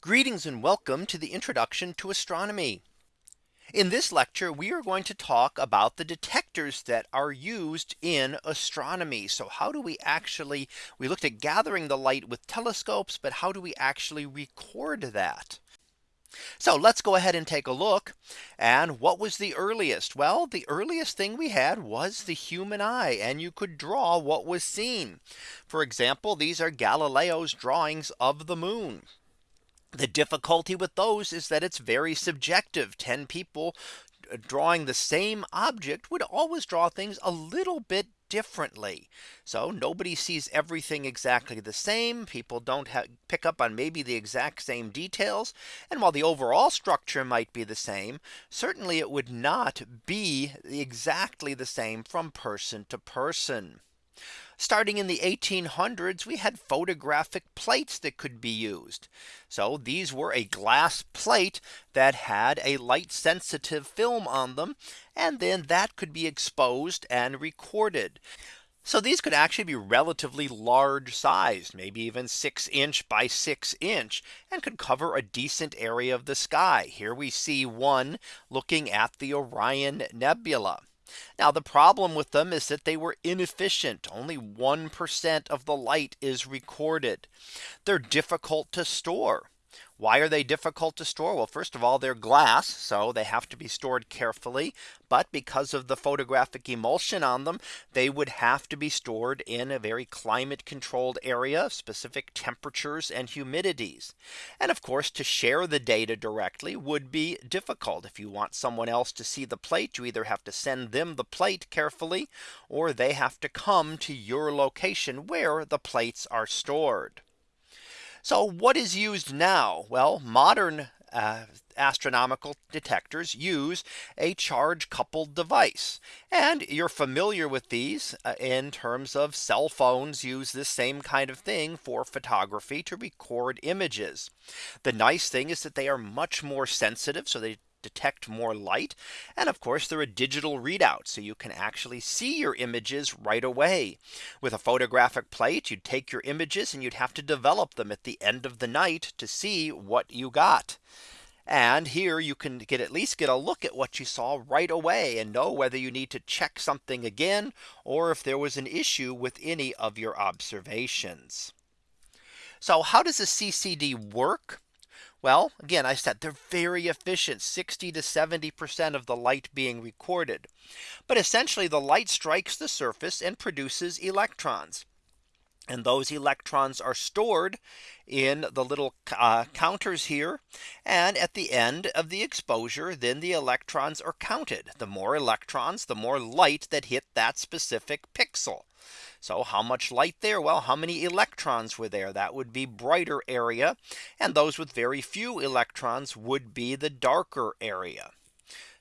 Greetings and welcome to the introduction to astronomy. In this lecture, we are going to talk about the detectors that are used in astronomy. So how do we actually we looked at gathering the light with telescopes, but how do we actually record that? So let's go ahead and take a look. And what was the earliest? Well, the earliest thing we had was the human eye and you could draw what was seen. For example, these are Galileo's drawings of the moon. The difficulty with those is that it's very subjective 10 people uh, drawing the same object would always draw things a little bit differently. So nobody sees everything exactly the same. People don't pick up on maybe the exact same details. And while the overall structure might be the same, certainly it would not be exactly the same from person to person. Starting in the 1800s, we had photographic plates that could be used. So these were a glass plate that had a light sensitive film on them. And then that could be exposed and recorded. So these could actually be relatively large sized, maybe even six inch by six inch and could cover a decent area of the sky. Here we see one looking at the Orion Nebula. Now the problem with them is that they were inefficient. Only 1% of the light is recorded. They're difficult to store. Why are they difficult to store? Well, first of all, they're glass, so they have to be stored carefully. But because of the photographic emulsion on them, they would have to be stored in a very climate controlled area, specific temperatures and humidities. And of course, to share the data directly would be difficult. If you want someone else to see the plate, you either have to send them the plate carefully, or they have to come to your location where the plates are stored. So what is used now? Well, modern uh, astronomical detectors use a charge coupled device. And you're familiar with these uh, in terms of cell phones use this same kind of thing for photography to record images. The nice thing is that they are much more sensitive. So they detect more light. And of course, they're a digital readout. So you can actually see your images right away. With a photographic plate, you'd take your images and you'd have to develop them at the end of the night to see what you got. And here you can get at least get a look at what you saw right away and know whether you need to check something again or if there was an issue with any of your observations. So how does a CCD work? Well, again, I said they're very efficient 60 to 70% of the light being recorded. But essentially the light strikes the surface and produces electrons. And those electrons are stored in the little uh, counters here. And at the end of the exposure, then the electrons are counted. The more electrons, the more light that hit that specific pixel. So how much light there? Well, how many electrons were there? That would be brighter area. And those with very few electrons would be the darker area.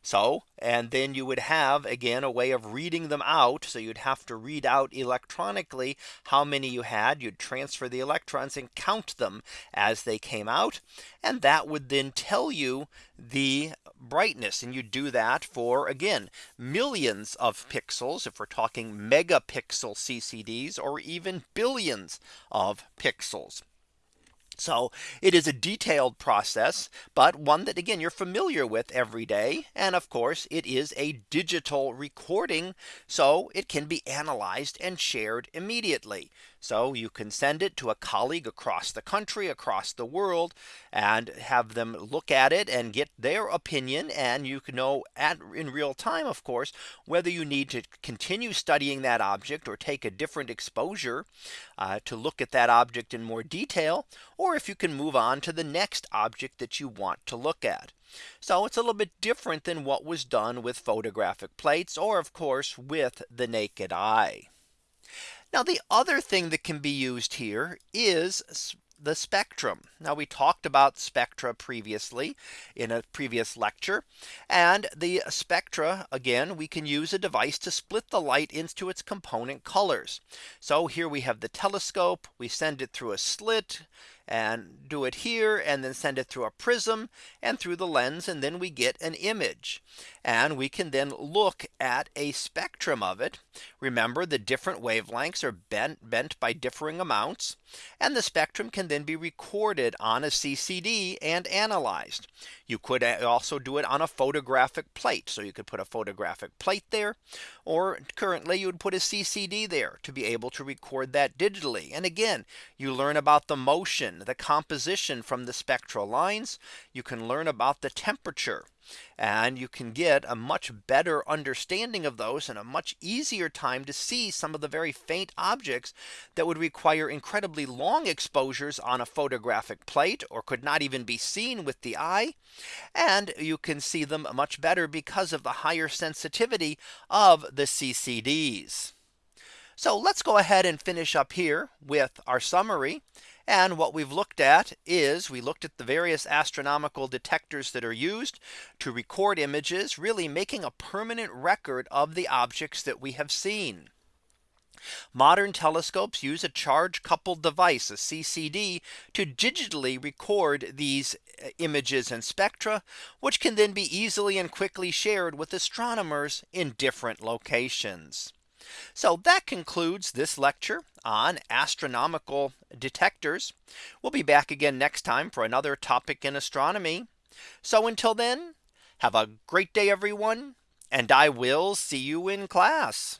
So and then you would have again a way of reading them out. So you'd have to read out electronically how many you had. You'd transfer the electrons and count them as they came out. And that would then tell you the brightness and you do that for again millions of pixels if we're talking megapixel CCDs or even billions of pixels. So it is a detailed process, but one that again you're familiar with every day. And of course, it is a digital recording. So it can be analyzed and shared immediately. So you can send it to a colleague across the country across the world and have them look at it and get their opinion and you can know at in real time of course whether you need to continue studying that object or take a different exposure uh, to look at that object in more detail or if you can move on to the next object that you want to look at. So it's a little bit different than what was done with photographic plates or of course with the naked eye. Now the other thing that can be used here is the spectrum. Now we talked about spectra previously in a previous lecture and the spectra again we can use a device to split the light into its component colors. So here we have the telescope we send it through a slit and do it here and then send it through a prism and through the lens and then we get an image and we can then look at a spectrum of it. Remember the different wavelengths are bent bent by differing amounts and the spectrum can then be recorded on a CCD and analyzed. You could also do it on a photographic plate. So you could put a photographic plate there or currently you would put a CCD there to be able to record that digitally. And again, you learn about the motion, the composition from the spectral lines. You can learn about the temperature and you can get a much better understanding of those and a much easier time to see some of the very faint objects that would require incredibly long exposures on a photographic plate or could not even be seen with the eye. And you can see them much better because of the higher sensitivity of the CCDs. So let's go ahead and finish up here with our summary. And what we've looked at is we looked at the various astronomical detectors that are used to record images really making a permanent record of the objects that we have seen. Modern telescopes use a charge coupled device a CCD to digitally record these uh, images and spectra which can then be easily and quickly shared with astronomers in different locations. So that concludes this lecture on astronomical detectors. We'll be back again next time for another topic in astronomy. So until then, have a great day, everyone, and I will see you in class.